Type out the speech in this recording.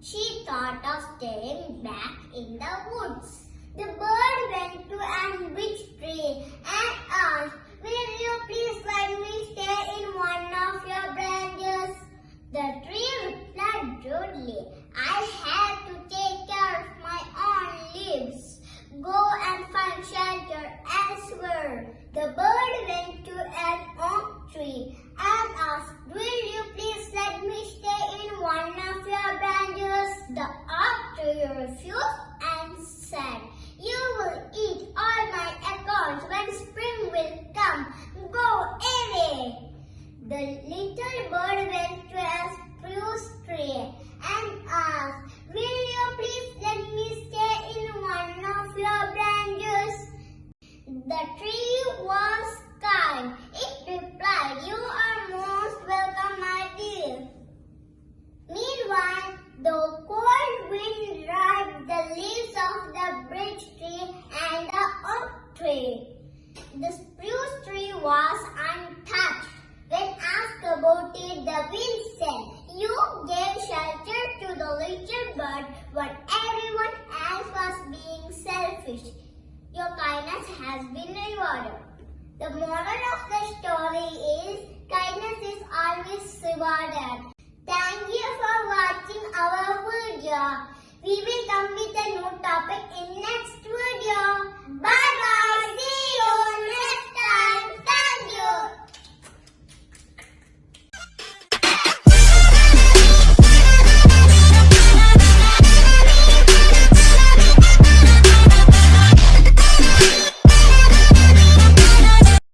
she thought of staying back in the woods. The bird went to an birch tree and asked, Will you please let me stay in one of your branches? The tree replied rudely, I have to take care of my own leaves. Go and find shelter elsewhere. The bird went to an oak tree and asked, Will you please let me stay in one of your branches? The tree refused and said, You will eat all my acorns when spring will come. Go away. The little bird went to a spruce tree and asked, Will you please let me stay in one of your branches? The tree was kind. It replied, You are most welcome, my dear. Meanwhile, the cold wind dried the leaves of the birch tree and the oak tree. The spruce tree was untouched. When asked about it, the wind said, You gave shelter to the little bird when everyone else was being selfish. Your kindness has been rewarded. The moral of the story is kindness is always rewarded. Thank you for watching our video. We will come with a new topic.